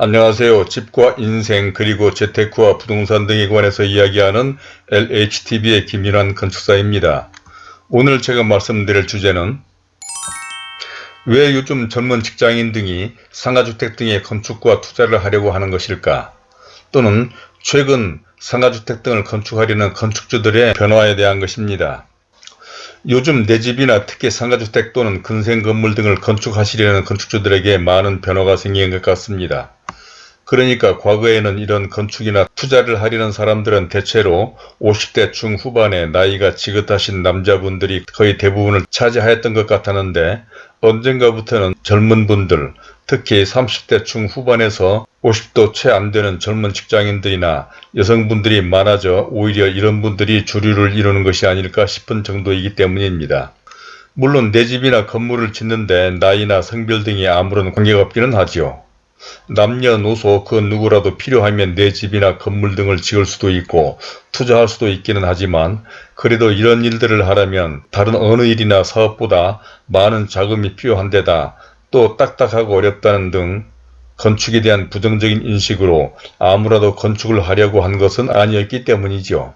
안녕하세요. 집과 인생 그리고 재테크와 부동산 등에 관해서 이야기하는 LHTV의 김윤환 건축사입니다. 오늘 제가 말씀드릴 주제는 왜 요즘 젊은 직장인 등이 상가주택 등의 건축과 투자를 하려고 하는 것일까? 또는 최근 상가주택 등을 건축하려는 건축주들의 변화에 대한 것입니다. 요즘 내 집이나 특히 상가주택 또는 근생 건물 등을 건축하시려는 건축주들에게 많은 변화가 생긴 것 같습니다. 그러니까 과거에는 이런 건축이나 투자를 하려는 사람들은 대체로 50대 중후반에 나이가 지긋하신 남자분들이 거의 대부분을 차지하였던 것 같았는데 언젠가부터는 젊은 분들 특히 30대 중후반에서 50도 채 안되는 젊은 직장인들이나 여성분들이 많아져 오히려 이런 분들이 주류를 이루는 것이 아닐까 싶은 정도이기 때문입니다. 물론 내 집이나 건물을 짓는데 나이나 성별 등이 아무런 관계가 없기는 하지요. 남녀노소 그 누구라도 필요하면 내 집이나 건물 등을 지을 수도 있고 투자할 수도 있기는 하지만 그래도 이런 일들을 하려면 다른 어느 일이나 사업보다 많은 자금이 필요한 데다 또 딱딱하고 어렵다는 등 건축에 대한 부정적인 인식으로 아무라도 건축을 하려고 한 것은 아니었기 때문이죠.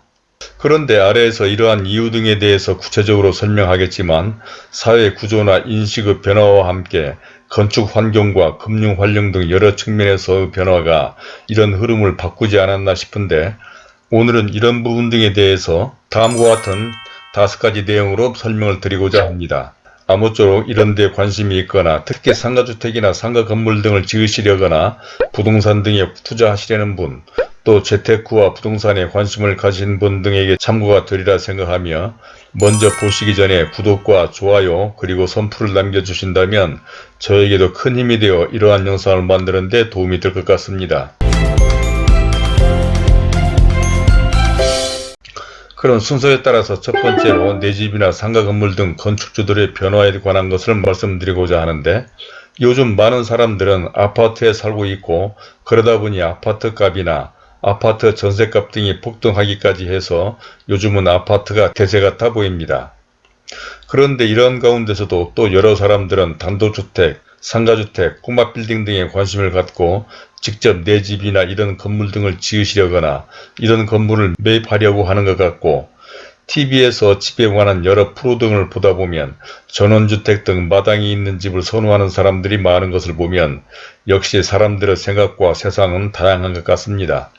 그런데 아래에서 이러한 이유 등에 대해서 구체적으로 설명하겠지만 사회 구조나 인식의 변화와 함께 건축 환경과 금융 활용 등 여러 측면에서 변화가 이런 흐름을 바꾸지 않았나 싶은데 오늘은 이런 부분 등에 대해서 다음과 같은 다섯 가지 내용으로 설명을 드리고자 합니다. 아무쪼록 이런 데 관심이 있거나 특히 상가주택이나 상가 건물 등을 지으시려거나 부동산 등에 투자하시려는 분, 또 재테크와 부동산에 관심을 가진 분 등에게 참고가 되리라 생각하며 먼저 보시기 전에 구독과 좋아요 그리고 선풀을 남겨주신다면 저에게도 큰 힘이 되어 이러한 영상을 만드는 데 도움이 될 것 같습니다. 그런 순서에 따라서 첫 번째로 내 집이나 상가 건물 등 건축주들의 변화에 관한 것을 말씀드리고자 하는데 요즘 많은 사람들은 아파트에 살고 있고 그러다 보니 아파트 값이나 아파트 전세값 등이 폭등하기까지 해서 요즘은 아파트가 대세 같아 보입니다. 그런데 이런 가운데서도 또 여러 사람들은 단독주택, 상가주택, 꼬마 빌딩 등에 관심을 갖고 직접 내 집이나 이런 건물 등을 지으시려거나 이런 건물을 매입하려고 하는 것 같고 TV에서 집에 관한 여러 프로 등을 보다 보면 전원주택 등 마당이 있는 집을 선호하는 사람들이 많은 것을 보면 역시 사람들의 생각과 세상은 다양한 것 같습니다.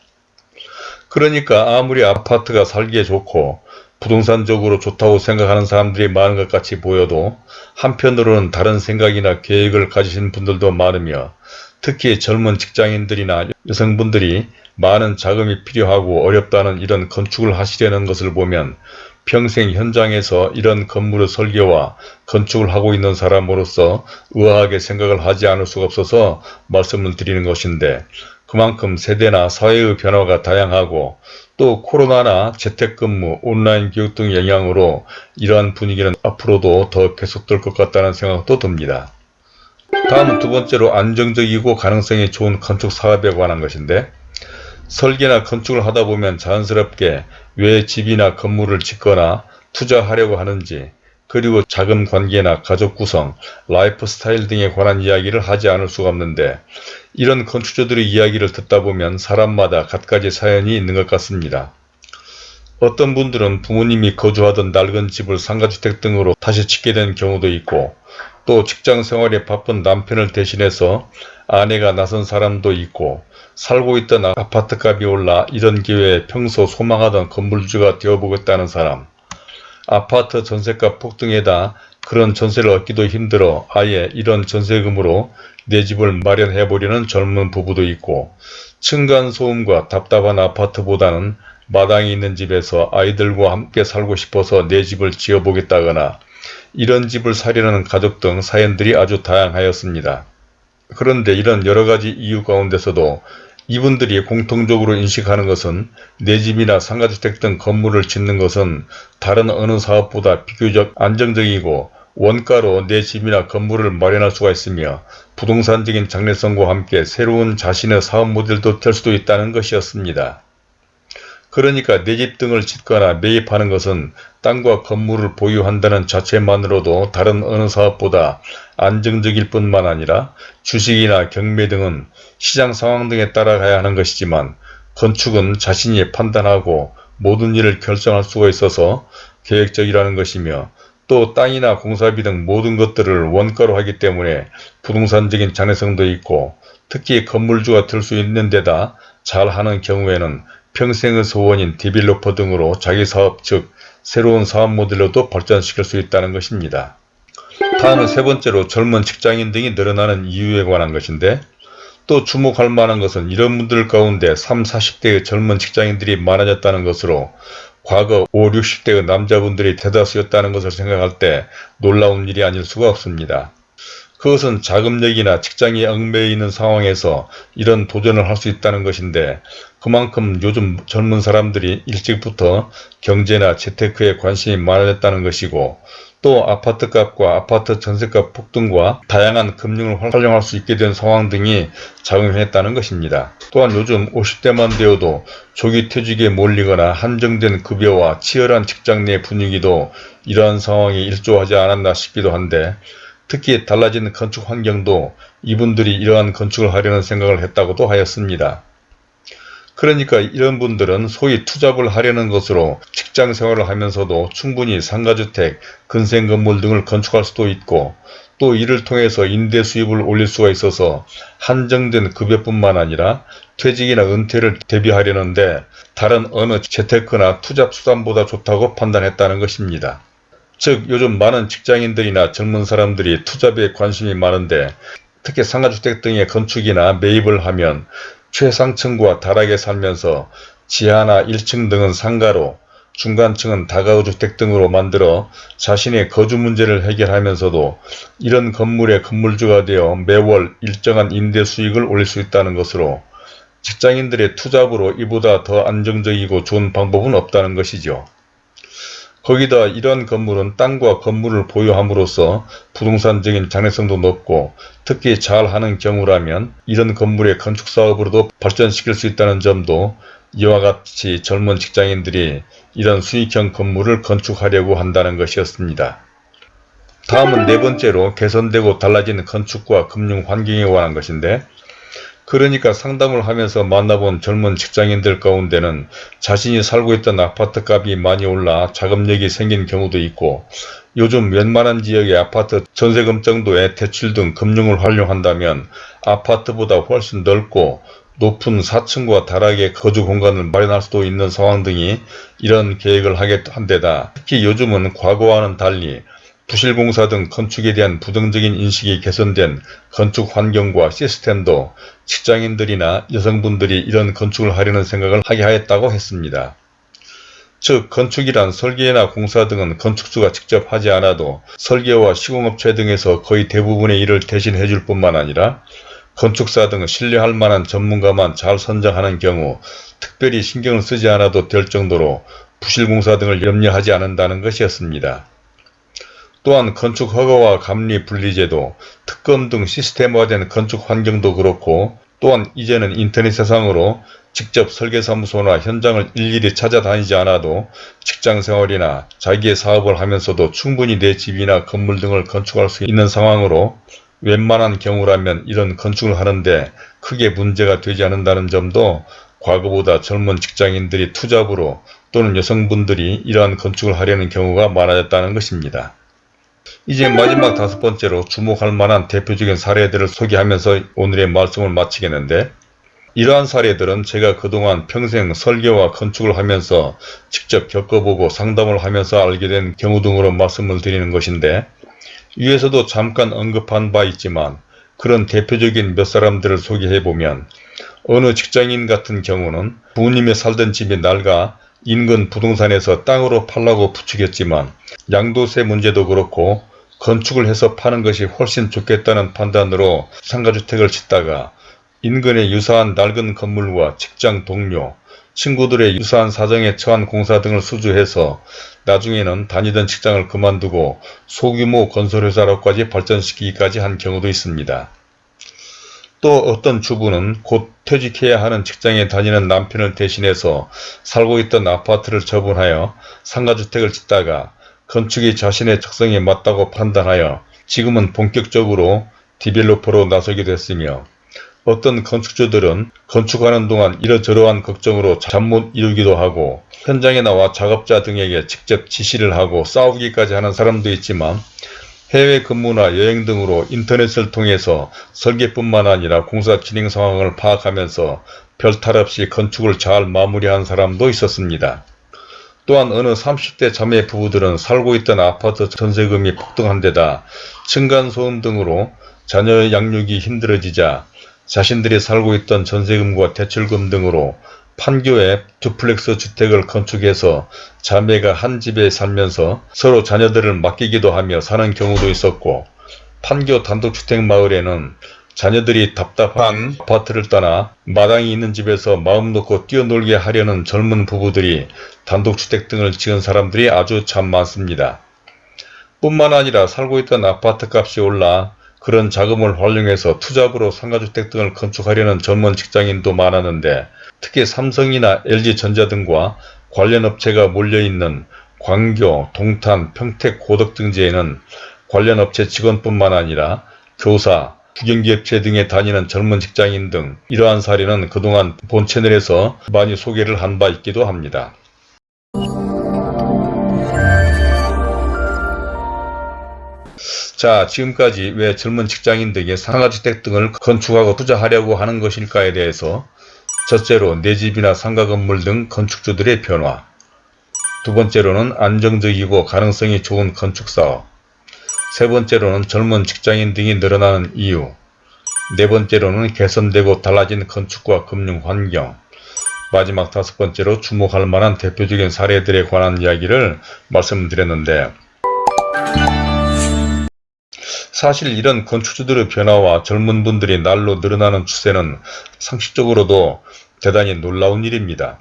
그러니까 아무리 아파트가 살기에 좋고 부동산적으로 좋다고 생각하는 사람들이 많은 것 같이 보여도 한편으로는 다른 생각이나 계획을 가지신 분들도 많으며 특히 젊은 직장인들이나 여성분들이 많은 자금이 필요하고 어렵다는 이런 건축을 하시려는 것을 보면 평생 현장에서 이런 건물의 설계와 건축을 하고 있는 사람으로서 의아하게 생각을 하지 않을 수가 없어서 말씀을 드리는 것인데 그만큼 세대나 사회의 변화가 다양하고 또 코로나나 재택근무, 온라인 교육 등 영향으로 이러한 분위기는 앞으로도 더 계속될 것 같다는 생각도 듭니다. 다음은 두 번째로 안정적이고 가능성이 좋은 건축 사업에 관한 것인데 설계나 건축을 하다 보면 자연스럽게 왜 집이나 건물을 짓거나 투자하려고 하는지 그리고 자금 관계나 가족 구성, 라이프 스타일 등에 관한 이야기를 하지 않을 수가 없는데 이런 건축주들의 이야기를 듣다 보면 사람마다 갖가지 사연이 있는 것 같습니다. 어떤 분들은 부모님이 거주하던 낡은 집을 상가주택 등으로 다시 짓게 된 경우도 있고 또 직장생활에 바쁜 남편을 대신해서 아내가 나선 사람도 있고 살고 있던 아파트값이 올라 이런 기회에 평소 소망하던 건물주가 되어보겠다는 사람 아파트 전세값 폭등에다 그런 전세를 얻기도 힘들어 아예 이런 전세금으로 내 집을 마련해 보려는 젊은 부부도 있고 층간소음과 답답한 아파트보다는 마당이 있는 집에서 아이들과 함께 살고 싶어서 내 집을 지어보겠다거나 이런 집을 사려는 가족 등 사연들이 아주 다양하였습니다. 그런데 이런 여러가지 이유 가운데서도 이분들이 공통적으로 인식하는 것은 내 집이나 상가주택 등 건물을 짓는 것은 다른 어느 사업보다 비교적 안정적이고 원가로 내 집이나 건물을 마련할 수가 있으며 부동산적인 장래성과 함께 새로운 자신의 사업 모델도 될 수도 있다는 것이었습니다. 그러니까 내 집 등을 짓거나 매입하는 것은 땅과 건물을 보유한다는 자체만으로도 다른 어느 사업보다 안정적일 뿐만 아니라 주식이나 경매 등은 시장 상황 등에 따라가야 하는 것이지만 건축은 자신이 판단하고 모든 일을 결정할 수가 있어서 계획적이라는 것이며 또 땅이나 공사비 등 모든 것들을 원가로 하기 때문에 부동산적인 장래성도 있고 특히 건물주가 될수 있는 데다 잘하는 경우에는 평생의 소원인 디벨로퍼 등으로 자기 사업 즉 새로운 사업 모델로도 발전시킬 수 있다는 것입니다. 다음은 세 번째로 젊은 직장인 등이 늘어나는 이유에 관한 것인데 또 주목할 만한 것은 이런 분들 가운데 3, 40대의 젊은 직장인들이 많아졌다는 것으로 과거 5, 60대의 남자분들이 대다수였다는 것을 생각할 때 놀라운 일이 아닐 수가 없습니다. 그것은 자금력이나 직장에 얽매여 있는 상황에서 이런 도전을 할 수 있다는 것인데 그만큼 요즘 젊은 사람들이 일찍부터 경제나 재테크에 관심이 많아졌다는 것이고 또 아파트값과 아파트 전세값 폭등과 다양한 금융을 활용할 수 있게 된 상황 등이 작용했다는 것입니다. 또한 요즘 50대만 되어도 조기 퇴직에 몰리거나 한정된 급여와 치열한 직장 내 분위기도 이러한 상황에 일조하지 않았나 싶기도 한데 특히 달라진 건축 환경도 이분들이 이러한 건축을 하려는 생각을 했다고도 하였습니다. 그러니까 이런 분들은 소위 투잡을 하려는 것으로 직장 생활을 하면서도 충분히 상가주택, 근생건물 등을 건축할 수도 있고 또 이를 통해서 임대 수입을 올릴 수가 있어서 한정된 급여뿐만 아니라 퇴직이나 은퇴를 대비하려는데 다른 어느 재테크나 투잡 수단보다 좋다고 판단했다는 것입니다. 즉 요즘 많은 직장인들이나 젊은 사람들이 투잡에 관심이 많은데 특히 상가주택 등의 건축이나 매입을 하면 최상층과 다락에 살면서 지하나 1층 등은 상가로 중간층은 다가구주택 등으로 만들어 자신의 거주 문제를 해결하면서도 이런 건물의 건물주가 되어 매월 일정한 임대 수익을 올릴 수 있다는 것으로 직장인들의 투잡으로 이보다 더 안정적이고 좋은 방법은 없다는 것이죠. 거기다 이러한 건물은 땅과 건물을 보유함으로써 부동산적인 장래성도 높고 특히 잘하는 경우라면 이런 건물의 건축사업으로도 발전시킬 수 있다는 점도 이와 같이 젊은 직장인들이 이런 수익형 건물을 건축하려고 한다는 것이었습니다. 다음은 네 번째로 개선되고 달라진 건축과 금융 환경에 관한 것인데 그러니까 상담을 하면서 만나본 젊은 직장인들 가운데는 자신이 살고 있던 아파트 값이 많이 올라 자금력이 생긴 경우도 있고 요즘 웬만한 지역의 아파트 전세금 정도의 대출 등 금융을 활용한다면 아파트보다 훨씬 넓고 높은 4층과 다락의 거주 공간을 마련할 수도 있는 상황 등이 이런 계획을 하게 한 데다. 특히 요즘은 과거와는 달리 부실공사 등 건축에 대한 부정적인 인식이 개선된 건축 환경과 시스템도 직장인들이나 여성분들이 이런 건축을 하려는 생각을 하게 하였다고 했습니다. 즉 건축이란 설계나 공사 등은 건축주가 직접 하지 않아도 설계와 시공업체 등에서 거의 대부분의 일을 대신해 줄 뿐만 아니라 건축사 등 신뢰할 만한 전문가만 잘 선정하는 경우 특별히 신경을 쓰지 않아도 될 정도로 부실공사 등을 염려하지 않는다는 것이었습니다. 또한 건축 허가와 감리 분리제도, 특검 등 시스템화된 건축 환경도 그렇고 또한 이제는 인터넷 세상으로 직접 설계사무소나 현장을 일일이 찾아다니지 않아도 직장생활이나 자기의 사업을 하면서도 충분히 내 집이나 건물 등을 건축할 수 있는 상황으로 웬만한 경우라면 이런 건축을 하는데 크게 문제가 되지 않는다는 점도 과거보다 젊은 직장인들이 투잡으로 또는 여성분들이 이러한 건축을 하려는 경우가 많아졌다는 것입니다. 이제 마지막 다섯 번째로 주목할 만한 대표적인 사례들을 소개하면서 오늘의 말씀을 마치겠는데 이러한 사례들은 제가 그동안 평생 설계와 건축을 하면서 직접 겪어보고 상담을 하면서 알게 된 경우 등으로 말씀을 드리는 것인데 위에서도 잠깐 언급한 바 있지만 그런 대표적인 몇 사람들을 소개해보면 어느 직장인 같은 경우는 부모님이 살던 집이 낡아 인근 부동산에서 땅으로 팔라고 부추겼지만 양도세 문제도 그렇고 건축을 해서 파는 것이 훨씬 좋겠다는 판단으로 상가주택을 짓다가 인근의 유사한 낡은 건물과 직장 동료, 친구들의 유사한 사정에 처한 공사 등을 수주해서 나중에는 다니던 직장을 그만두고 소규모 건설회사로까지 발전시키기까지 한 경우도 있습니다. 또 어떤 주부는 곧 퇴직해야 하는 직장에 다니는 남편을 대신해서 살고 있던 아파트를 처분하여 상가주택을 짓다가 건축이 자신의 적성에 맞다고 판단하여 지금은 본격적으로 디벨로퍼로 나서게 됐으며 어떤 건축주들은 건축하는 동안 이러저러한 걱정으로 잠 못 이루기도 하고 현장에 나와 작업자 등에게 직접 지시를 하고 싸우기까지 하는 사람도 있지만 해외 근무나 여행 등으로 인터넷을 통해서 설계뿐만 아니라 공사 진행 상황을 파악하면서 별탈 없이 건축을 잘 마무리한 사람도 있었습니다. 또한 어느 30대 자매 부부들은 살고 있던 아파트 전세금이 폭등한 데다 층간소음 등으로 자녀 양육이 힘들어지자 자신들이 살고 있던 전세금과 대출금 등으로 판교에 두플렉스 주택을 건축해서 자매가 한 집에 살면서 서로 자녀들을 맡기기도 하며 사는 경우도 있었고 판교 단독주택 마을에는 자녀들이 답답한 아파트를 떠나 마당이 있는 집에서 마음 놓고 뛰어놀게 하려는 젊은 부부들이 단독주택 등을 지은 사람들이 아주 참 많습니다. 뿐만 아니라 살고 있던 아파트 값이 올라 그런 자금을 활용해서 투잡으로 상가주택 등을 건축하려는 전문 직장인도 많았는데 특히 삼성이나 LG전자 등과 관련 업체가 몰려있는 광교, 동탄, 평택, 고덕 등지에는 관련 업체 직원뿐만 아니라 교사, 국영기업체 등에 다니는 젊은 직장인 등 이러한 사례는 그동안 본 채널에서 많이 소개를 한 바 있기도 합니다. 자 지금까지 왜 젊은 직장인 등이 상가주택 등을 건축하고 투자하려고 하는 것일까에 대해서 첫째로 내 집이나 상가 건물 등 건축주들의 변화. 두 번째로는 안정적이고 가능성이 좋은 건축사업. 세 번째로는 젊은 직장인 등이 늘어나는 이유. 네 번째로는 개선되고 달라진 건축과 금융 환경. 마지막 다섯 번째로 주목할 만한 대표적인 사례들에 관한 이야기를 말씀드렸는데 사실 이런 건축주들의 변화와 젊은 분들이 날로 늘어나는 추세는 상식적으로도 대단히 놀라운 일입니다.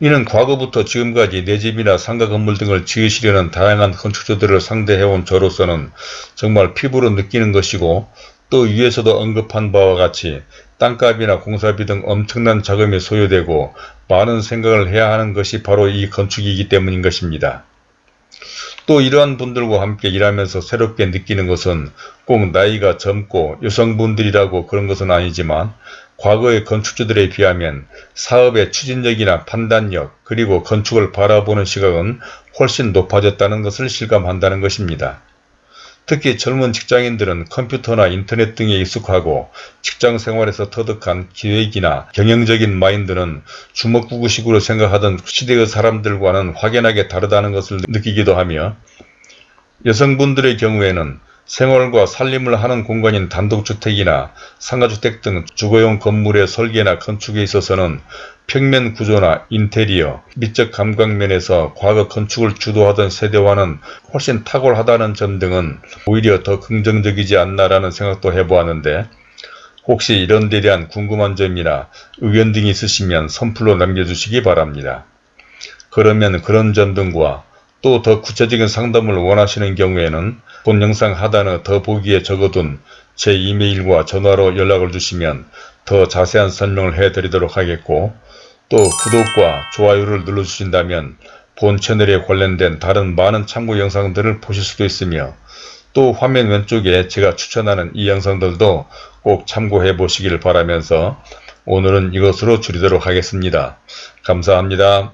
이는 과거부터 지금까지 내 집이나 상가 건물 등을 지으시려는 다양한 건축주들을 상대해온 저로서는 정말 피부로 느끼는 것이고 또 위에서도 언급한 바와 같이 땅값이나 공사비 등 엄청난 자금이 소요되고 많은 생각을 해야 하는 것이 바로 이 건축이기 때문인 것입니다. 또 이러한 분들과 함께 일하면서 새롭게 느끼는 것은 꼭 나이가 젊고 여성분들이라고 그런 것은 아니지만 과거의 건축주들에 비하면 사업의 추진력이나 판단력 그리고 건축을 바라보는 시각은 훨씬 높아졌다는 것을 실감한다는 것입니다. 특히 젊은 직장인들은 컴퓨터나 인터넷 등에 익숙하고 직장 생활에서 터득한 기획이나 경영적인 마인드는 주먹구구식으로 생각하던 시대의 사람들과는 확연하게 다르다는 것을 느끼기도 하며 여성분들의 경우에는 생활과 살림을 하는 공간인 단독주택이나 상가주택 등 주거용 건물의 설계나 건축에 있어서는 평면 구조나 인테리어, 미적 감각면에서 과거 건축을 주도하던 세대와는 훨씬 탁월하다는 점 등은 오히려 더 긍정적이지 않나라는 생각도 해보았는데 혹시 이런 데 대한 궁금한 점이나 의견 등이 있으시면 선플로 남겨주시기 바랍니다. 그러면 그런 점 등과 또 더 구체적인 상담을 원하시는 경우에는 본 영상 하단에 더 보기에 적어둔 제 이메일과 전화로 연락을 주시면 더 자세한 설명을 해드리도록 하겠고 또 구독과 좋아요를 눌러주신다면 본 채널에 관련된 다른 많은 참고 영상들을 보실 수도 있으며 또 화면 왼쪽에 제가 추천하는 이 영상들도 꼭 참고해 보시길 바라면서 오늘은 이것으로 줄이도록 하겠습니다. 감사합니다.